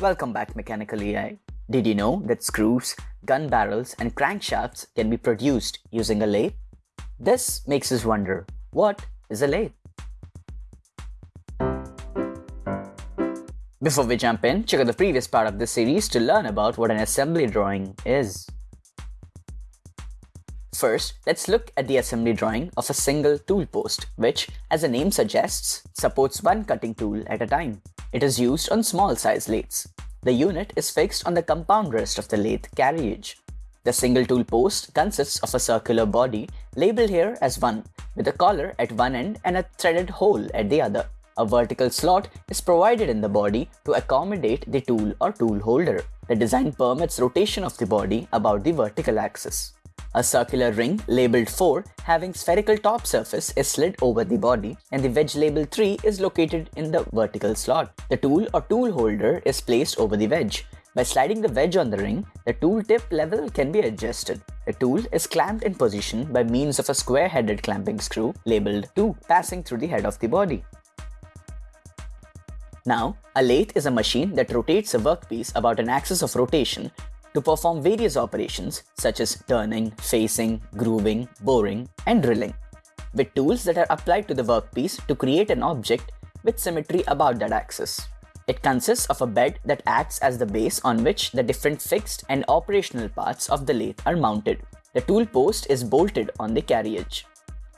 Welcome back Mechanical EI. Did you know that screws, gun barrels and crankshafts can be produced using a lathe? This makes us wonder, what is a lathe? Before we jump in, check out the previous part of this series to learn about what an assembly drawing is. First, let's look at the assembly drawing of a single tool post, which, as the name suggests, supports one cutting tool at a time. It is used on small size lathes. The unit is fixed on the compound rest of the lathe carriage. The single tool post consists of a circular body labeled here as 1 with a collar at one end and a threaded hole at the other. A vertical slot is provided in the body to accommodate the tool or tool holder. The design permits rotation of the body about the vertical axis. A circular ring labeled 4 having spherical top surface is slid over the body and the wedge labeled 3 is located in the vertical slot. The tool or tool holder is placed over the wedge. By sliding the wedge on the ring, the tool tip level can be adjusted. The tool is clamped in position by means of a square-headed clamping screw labeled 2 passing through the head of the body. Now, a lathe is a machine that rotates a workpiece about an axis of rotation to perform various operations such as turning, facing, grooving, boring, and drilling, with tools that are applied to the workpiece to create an object with symmetry about that axis. It consists of a bed that acts as the base on which the different fixed and operational parts of the lathe are mounted. The tool post is bolted on the carriage.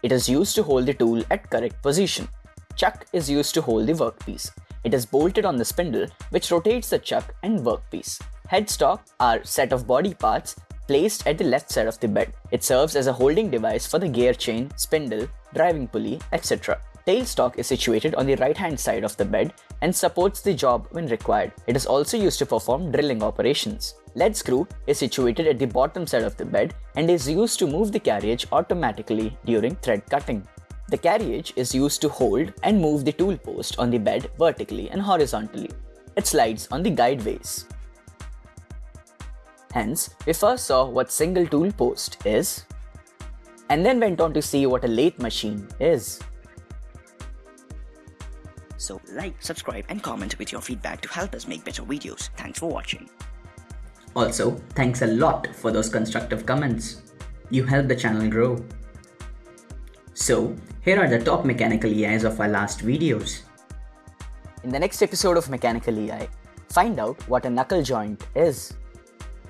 It is used to hold the tool at correct position. Chuck is used to hold the workpiece. It is bolted on the spindle, which rotates the chuck and workpiece. Headstock are set of body parts placed at the left side of the bed. It serves as a holding device for the gear chain, spindle, driving pulley, etc. Tailstock is situated on the right hand side of the bed and supports the job when required. It is also used to perform drilling operations. Lead screw is situated at the bottom side of the bed and is used to move the carriage automatically during thread cutting. The carriage is used to hold and move the tool post on the bed vertically and horizontally. It slides on the guideways. Hence, we first saw what single tool post is, and then went on to see what a lathe machine is. So like, subscribe and comment with your feedback to help us make better videos. Thanks for watching. Also, thanks a lot for those constructive comments. You help the channel grow. So, here are the top mechanical EIs of our last videos. In the next episode of Mechanical EI, find out what a knuckle joint is.